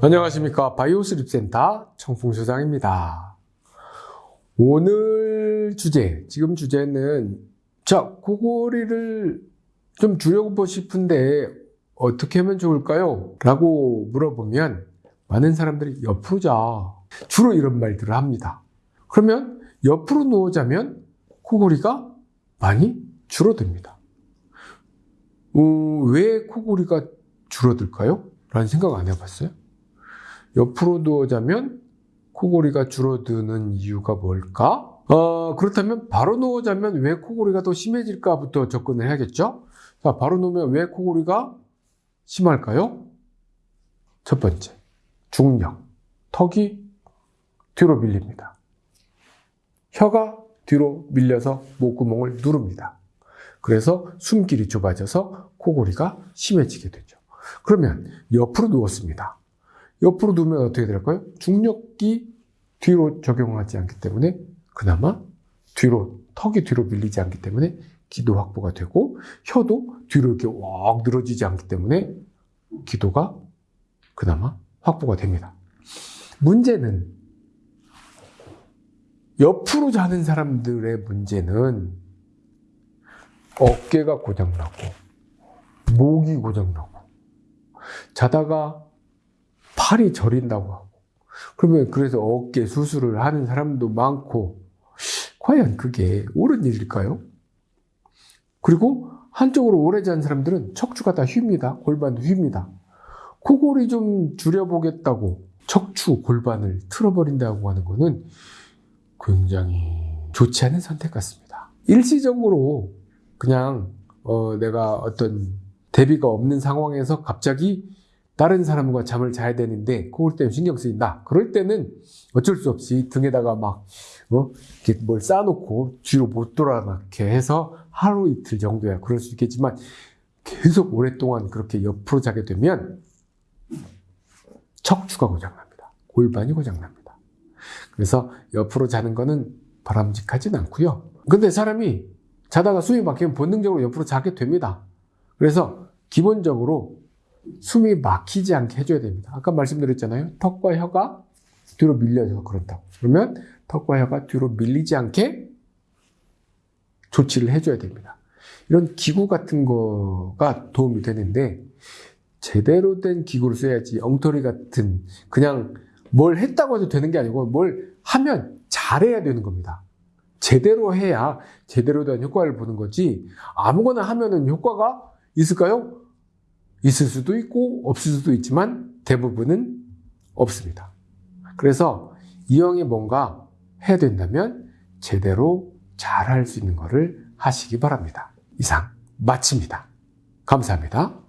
안녕하십니까 바이오스립센터 청풍소장입니다 오늘 주제 지금 주제는 자 코골이를 좀 줄여보고 싶은데 어떻게 하면 좋을까요? 라고 물어보면 많은 사람들이 옆으로 자 주로 이런 말들을 합니다 그러면 옆으로 누워자면 코골이가 많이 줄어듭니다 어, 왜 코골이가 줄어들까요? 라는 생각 안 해봤어요? 옆으로 누워자면 코골이가 줄어드는 이유가 뭘까? 어, 그렇다면 바로 누워자면 왜 코골이가 더 심해질까부터 접근을 해야겠죠? 자, 바로 누우면 왜 코골이가 심할까요? 첫 번째, 중력. 턱이 뒤로 밀립니다. 혀가 뒤로 밀려서 목구멍을 누릅니다. 그래서 숨길이 좁아져서 코골이가 심해지게 되죠. 그러면 옆으로 누웠습니다. 옆으로 누우면 어떻게 될까요? 중력이 뒤로 적용하지 않기 때문에 그나마 뒤로 턱이 뒤로 밀리지 않기 때문에 기도 확보가 되고 혀도 뒤로 이렇게 왁 늘어지지 않기 때문에 기도가 그나마 확보가 됩니다. 문제는 옆으로 자는 사람들의 문제는 어깨가 고장나고 목이 고장나고 자다가 팔이 저린다고 하고 그러면 그래서 어깨 수술을 하는 사람도 많고 과연 그게 옳은 일일까요? 그리고 한쪽으로 오래 잔 사람들은 척추가 다 휩니다. 골반도 휩니다. 코골이 좀 줄여보겠다고 척추, 골반을 틀어버린다고 하는 것은 굉장히 좋지 않은 선택 같습니다. 일시적으로 그냥 어, 내가 어떤 대비가 없는 상황에서 갑자기 다른 사람과 잠을 자야 되는데 그걸 때문에 신경 쓰인다. 그럴 때는 어쩔 수 없이 등에다가 막 어? 이렇게 뭘 쌓아놓고 뒤로 못 돌아가게 해서 하루 이틀 정도야 그럴 수 있겠지만 계속 오랫동안 그렇게 옆으로 자게 되면 척추가 고장납니다. 골반이 고장납니다. 그래서 옆으로 자는 거는 바람직하진 않고요. 근데 사람이 자다가 숨이 막히면 본능적으로 옆으로 자게 됩니다. 그래서 기본적으로 숨이 막히지 않게 해줘야 됩니다. 아까 말씀드렸잖아요. 턱과 혀가 뒤로 밀려서 그런다고. 그러면 턱과 혀가 뒤로 밀리지 않게 조치를 해줘야 됩니다. 이런 기구 같은 거가 도움이 되는데 제대로 된 기구를 써야지 엉터리 같은 그냥 뭘 했다고 해도 되는 게 아니고 뭘 하면 잘해야 되는 겁니다. 제대로 해야 제대로 된 효과를 보는 거지 아무거나 하면은 효과가 있을까요? 있을 수도 있고 없을 수도 있지만 대부분은 없습니다. 그래서 이왕에 뭔가 해야 된다면 제대로 잘 할 수 있는 것을 하시기 바랍니다. 이상 마칩니다. 감사합니다.